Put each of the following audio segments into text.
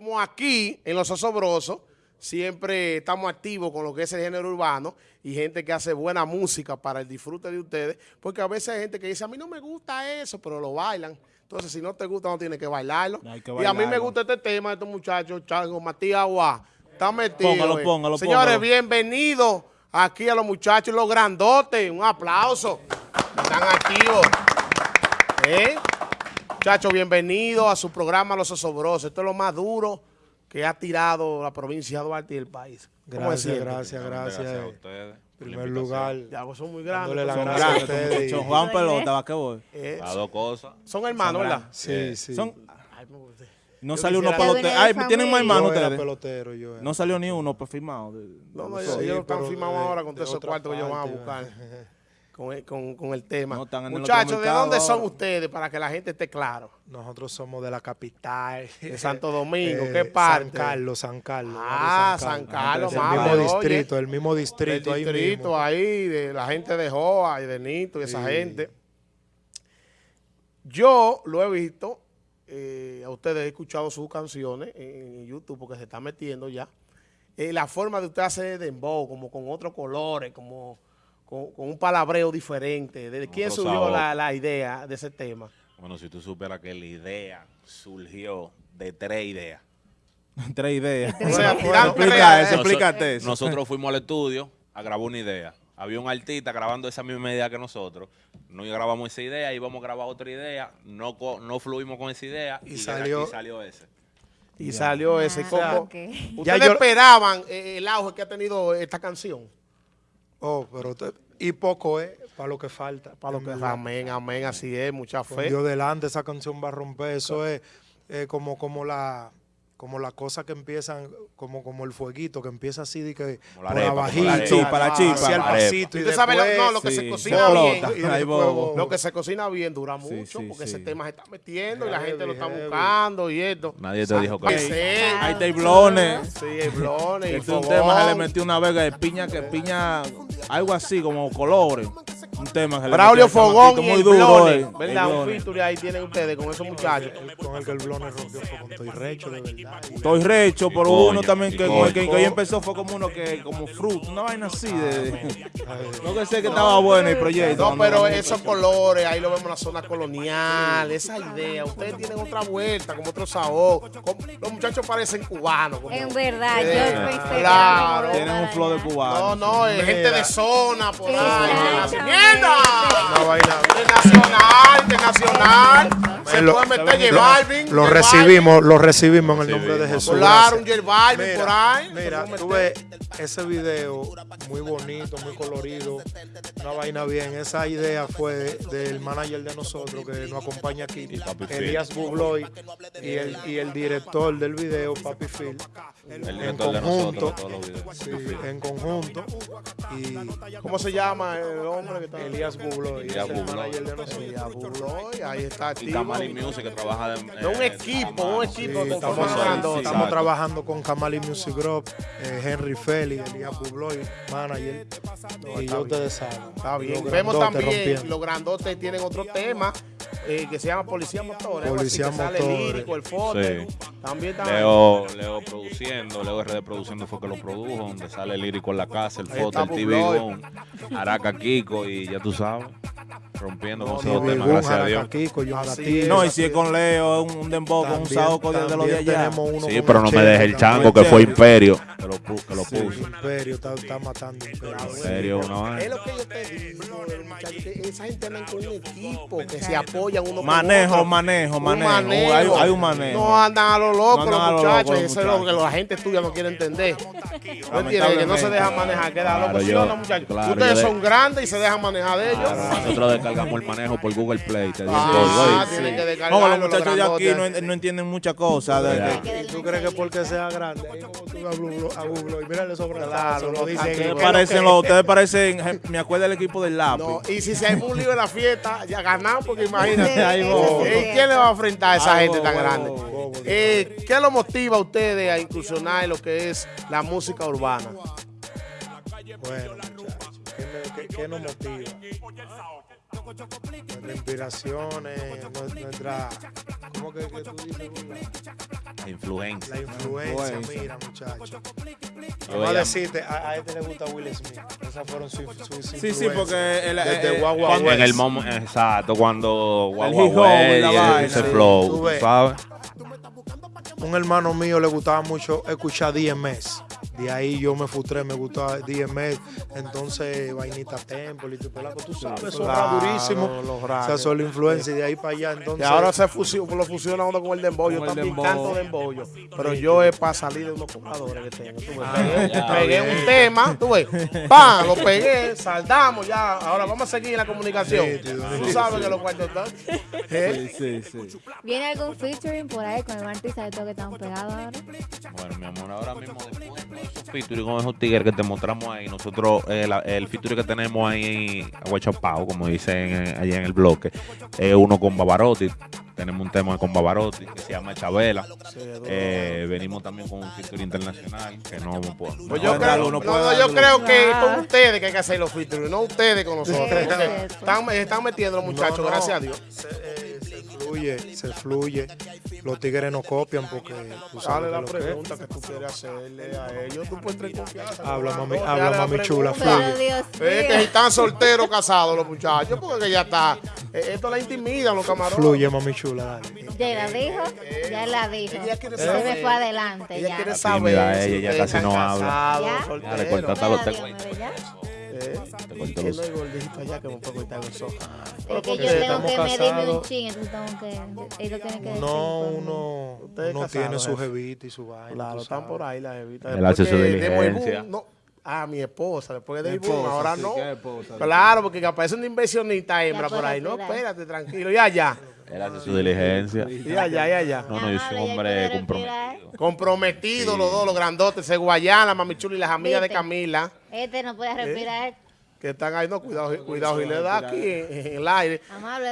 como aquí, en Los Osobrosos, siempre estamos activos con lo que es el género urbano y gente que hace buena música para el disfrute de ustedes, porque a veces hay gente que dice, a mí no me gusta eso, pero lo bailan. Entonces, si no te gusta, no tienes que bailarlo. Hay que y a mí me gusta este tema de estos muchachos, Chango, Matías Aguá. Está metido. Póngalo, eh. póngalo, Señores, póngalo. bienvenidos aquí a los muchachos, los grandotes. Un aplauso. Están activos. ¿Eh? Muchachos, bienvenidos a su programa Los Osobrosos. Esto es lo más duro que ha tirado la provincia de Duarte y el país. ¿Cómo Gracias, gracias, gracias. a En ustedes. la primer lugar, Ya, pues son muy grandes. La son, grandes. a ustedes. Son Juan Pelota, basquetbol. Eh, Las dos cosas. son hermanos, ¿verdad? sí, sí. Son, no Yo salió uno pelotero. Ay, ¿tienen más hermanos ustedes? pelotero, yo era. No salió ni uno perfirmado. de- No, no, ellos están firmados ahora con todos esos cuartos que ellos van a buscar. Con el, con- con el tema. No, están en el Muchachos, ¿de dónde son ustedes para que la gente esté claro? Nosotros somos de la capital. De Santo Domingo, Eh, ¿qué parte? San Carlos, San Carlos. Ah, San Carlos, mami, mismo oye. distrito, el mismo distrito. ahí distrito mismo. ahí, de la gente de Joa y de Nito y esa gente. Yo lo he visto, eh, a ustedes he escuchado sus canciones en YouTube porque se está metiendo ya. Eh, la forma de usted hacer dembow, como con otros colores, como con, con un palabreo diferente. ¿De quién Otro surgió la, la idea de ese tema? Bueno, si tú supieras que la idea surgió de tres ideas. Tres ideas. O sea, Explica tres, eso, explícate eso. Nosotros fuimos al estudio a grabar una idea. Había un artista grabando esa misma idea que nosotros. No grabamos esa idea, íbamos a grabar otra idea. No, co- no fluimos con esa idea Y y, salió- aquí salió ese. Y salió ese. Ah, como, ok. ¿Ustedes Ya yo- esperaban eh, el auge que ha tenido esta canción? Oh, pero te- y poco es para lo que falta. Para lo que amén, amén, así es, mucha fe. Dios delante, esa canción va a romper. Eso es eh, como, como la como las cosas que empiezan, como, como el fueguito, que empieza así de que Como la por arepa, arepa. Chispa, la chispa. hacia el pasito y lo, después- no, lo que sí, se cocina bien, y Ahí después- bobo. lo que se cocina bien dura Sí, mucho, sí, porque sí. ese tema se está metiendo y la gente lo está Heavy, heavy. buscando y esto. Nadie te dijo que Sí, Hay teblones. sí, hay blones y Este es un tema que le metió una vega de piña, que piña, algo así como colores. Un tema que Braulio Fogón y el muy duro, Blone, eh. ¿verdad? El Un feature ahí tienen ustedes con esos muchachos. con el que el blone rompió fue con Toy Recho, de verdad. Estoy recho, pero coño, uno también y que, coño. el que, que hoy empezó fue como uno que, como fruit, una vaina así de... Ay, No que sé que estaba bueno el proyecto. No, pero esos colores, ahí lo vemos en la zona colonial, esa idea. Ustedes tienen otra vuelta, como otro sabor. Los muchachos parecen cubanos. como- En verdad, yo pensé claro. Tienen un flow de No, cubano. no, es gente de zona por ahí. Internacional, internacional. Se Lo- puede meter J lo- Balvin. Lo J recibimos, lo recibimos en el nombre de. Jesús. Claro, un. J Balvin por ahí. Mira, ves ese video muy bonito, muy colorido, una vaina bien. Esa idea fue del manager de nosotros que nos acompaña aquí, Y Papi Phil. Elías Bubloy, y el, y el director del video, Papi Phil. el en de conjunto, nosotros, sí, en conjunto. Y ¿Cómo se llama el hombre que está? Elías Bubloy, Elías es el Bubloy. manager de nosotros. Elías Bubloy, ahí está activo. Kamali Music que trabaja de, De un equipo, un equipo Sí, estamos, sí, grandota. estamos trabajando con Kamali Music Group, eh, Henry Feli, Elías Bubloy, manager. y está ya ustedes saben. Está bien. Vemos también, rompiendo. los grandotes tienen otro tema eh, que se llama Policía Motores. así, Policía que sale lírico, el foto. Sí. También está Leo, Leo produciendo, Leo RD produciendo fue que lo produjo, donde sale el lírico en la casa, el foto, el TV Araca Kiko y ya tú sabes, rompiendo con No, no, temas, gracias a Dios. Así es. No, y si es con Leo, es un, un dembow con un saoco de, de los de allá. tenemos uno Sí, pero no me Chelo deje el chango que fue Imperio, que lo, que lo Sí, puso. Imperio está, está matando Imperio. Imperio, una Es lo que yo te digo, esa gente anda con un equipo que se apoyan uno con Manejo, otro. manejo, Un manejo. Hay, hay un manejo. No andan a lo loco No los lo loco muchachos. Eso es lo que la gente estudia no quiere entender. ¿No? Que no se dejan manejar, queda Claro, loco. ¿Sí yo- o no, muchachos? claro, Ustedes son grandes y se dejan manejar de ellos. Nosotros descargamos el manejo por Google Play, te Ah, No, descargarlo. los muchachos de aquí no, entienden muchas cosas. ¿Tú crees que porque sea grande? Ahí como tú a Bublo y mírale sobre Claro, lo dicen Ustedes parecen, que- los- ustedes parecen, me acuerdo del equipo del lápiz. No, y si se hay un lío en la fiesta, ya ganamos, porque imagínate. Ahí voy. ¿Y ¿Quién le va a enfrentar a esa gente tan grande? Eh, ¿Qué lo motiva a ustedes a incursionar en lo que es la música urbana? Bueno, muchachos, ¿qué, me- qué- qué nos motiva? Nuestras inspiraciones, nue- nuestra. ¿Cómo que, que tú dices? La influencia. La influencia, Influencia. mira, muchachos. Vamos a decirte, a, a este le gusta Will Smith. Esas fueron sus sus Sí, sí, porque el- Desde eh, cuando- en el West. momento, exacto, cuando hip hop y ese sí. flow. ¿sabes? un hermano mío le gustaba mucho escuchar DMS. De ahí yo me frustré, me gustaba DMS. Entonces, Vainita Temple y tu pelaco, tú sabes, eso Claro, durísimo. los O sea, son la influencia y de ahí para allá. Y Entonces, ahora se fusiona, lo fusiona uno con el dembow. Yo también dembow. canto dembow. Pero yo es para salir de unos cobradores que tengo. Tú ves, Ah, pegué, ya, pegué bien. un tema, tú ves. ¡Pam! Lo pegué, saldamos ya. Ahora vamos a seguir en la comunicación. Tú sabes que los cuartos están. ¿Eh? Sí, sí, sí. ¿Viene algún featuring por ahí con el artista de todo que estamos pegados ahora? Bueno, mi amor, ahora mismo después featuring con esos tigres que te mostramos ahí, nosotros, eh, la- el featuring que tenemos ahí, aguachapao, como dicen eh, allá en el bloque, es uno con Bavarotti. Tenemos un tema con Bavarotti que se llama Chabela. Eh, venimos también con un featuring internacional que no puedo. Pues yo creo, no, puede no, yo creo que con ustedes que hay que hacer los featuring, no ustedes con nosotros. Están, están metiendo los muchachos, No, no, gracias a Dios. Se, eh, fluye, se fluye. Los tigres no copian porque tú sabes Dale la que pregunta que tú quieres hacerle a ellos. Tú puedes tener confianza. Habla, mami- no, habla, mami chula, Es que están solteros, casados los muchachos, porque ya está. eh, Esto la intimidan los camarones. Fluye, mami chula, dale. Ya la dijo, ya la dijo. Ella quiere Se saber. me fue adelante Ella ya. quiere saber. ella, ella casi no habla. ¿ya? Eh, y que los- no hay gordito allá que me puedo cortar los ojos. Es Pero que porque yo tengo que medirme un ching, entonces tengo que, ellos tienen que decir. No, pues, uno, uno tiene su jefe. jevita y su vaina. Claro, están por ahí las evitas. Él hace su diligencia. no, ah, mi esposa, después de Mi Boom, ahora sí, no. Claro, porque aparece una inversionista hembra por ahí. No, espérate, tranquilo. Y allá. Él hace su diligencia. Y allá, y allá. No, no, yo soy un hombre comprometido. Comprometidos los dos, los grandotes, ese Guayana, Mami Chula y las amigas de. Camila, Este no puede respirar. Que están ahí. No, cuidado, cuidado, y le da aquí en, en el aire.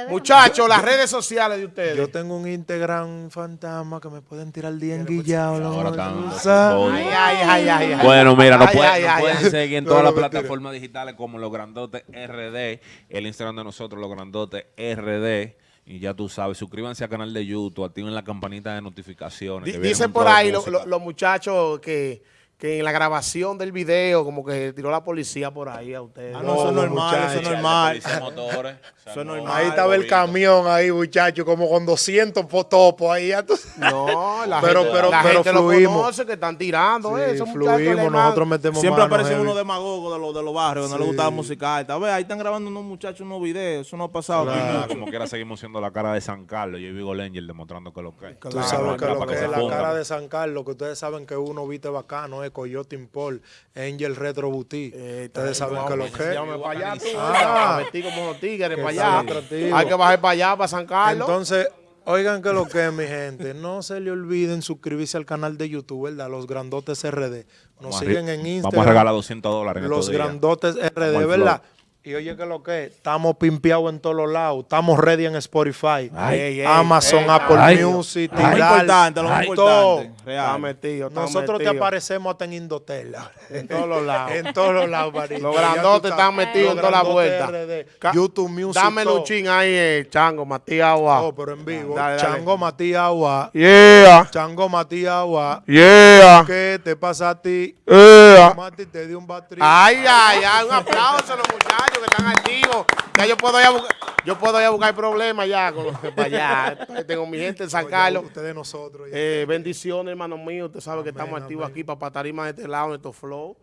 Muchachos, las redes sociales de ustedes. Yo tengo un Instagram fantasma que me pueden tirar el día enguillado. Ahora ¿no? están- Tú sabes. Ay, ay, ay, ay, ay. Bueno, mira, nos pueden, ay, pueden ay. seguir en No, todas no, las plataformas digitales como Los Grandotes RD, el Instagram de nosotros, Los Grandotes RD. Y ya tú sabes, suscríbanse al canal de YouTube, activen la campanita de notificaciones. Dicen por ahí lo- música. lo- los muchachos que, que en la grabación del video como que tiró la policía por ahí a ustedes. Ah, no, eso es normal, eso es muchachos. normal. Motores, o sea, Eso es no- normal. Ahí estaba el camión ahí, muchacho, como con 200 potopos ahí. No, la Pero- gente, pero- la pero gente lo fluimos. conoce que están tirando Sí, eso, muchachos. le fluimos, nosotros metemos Siempre mano heavy. unos demagogos de los, de los barrios que no les gusta la música alta. A ver, ahí están grabando unos muchachos unos videos. Eso no ha pasado. Claro. aquí. Como quiera seguimos siendo la cara de San Carlos. Yo vivo Angel demostrando que lo que es. Tú sabes que lo que que es la cara de San Carlos, que ustedes saben que uno viste bacano, es Coyote Impol, Angel Retro Boutique. Eh, ustedes saben que lo que es. Llámame para allá, tú. Ah. Ah, metí como los tigres para allá. atractivo. Hay que bajar para allá, para San Carlos. Entonces, oigan que lo que es, mi gente. No se le olviden suscribirse al canal de YouTube, ¿verdad? Los Grandotes RD. Nos Vamos siguen en Instagram. Vamos a regalar 200 dólares en Los días. Grandotes RD, ¿verdad? Y oye que lo que es, estamos pimpeados en todos los lados. Estamos ready en Spotify, Ay, Amazon, Apple ay. Music, Lo Tidal, importante, lo más todo. importante. Está Real. metido, está Nosotros te aparecemos hasta en Indotel. En todos los lados. en todos los lados, manito. Los grandotes están metidos en Los toda la grandotes vuelta. RD, Ca- YouTube Music. Dame luchín ahí, eh, Chango, Matías Agua. Oh, pero en vivo. Dale, dale. Chango Matías Agua. Yeah, Chango Matías Agua. yeah, ¿Qué te pasa a ti? yeah. Mati te dio un batri. Ay, ay, ay, un aplauso a los muchachos que están activos. Ya yo puedo ir a buscar, yo puedo ir a buscar problemas ya con los que para allá. Tengo mi gente en San Carlos. Ustedes nosotros. ya. Eh, bendiciones, hermano mío. Usted sabe que estamos activos amén. aquí para Patarima de este lado, en estos flow.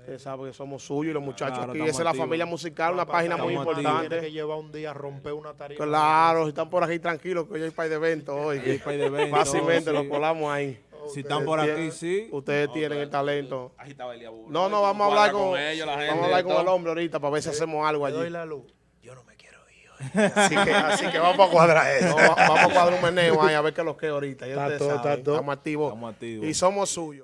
Usted sabe que somos suyos y los muchachos Claro, aquí. Esa es la familia musical, una página muy importante. Tiene que llevar un día a romper una tarima. Claro, si están por aquí tranquilos, que hoy hay par de eventos hoy. Hay par de eventos, Fácilmente sí. lo colamos ahí. Si están por aquí, sí. Ustedes tienen el talento. Ahí estaba. No, no, vamos a hablar con, ellos, la gente, vamos a hablar con el hombre ahorita para ver si hacemos algo doy allí. la luz. Yo no me quiero ir. Así que, así que vamos a cuadrar eso. va- vamos a cuadrar un meneo ahí a ver qué es lo que ahorita. Ya Está todo, está todo. Estamos activos. Estamos activos. Y somos suyos.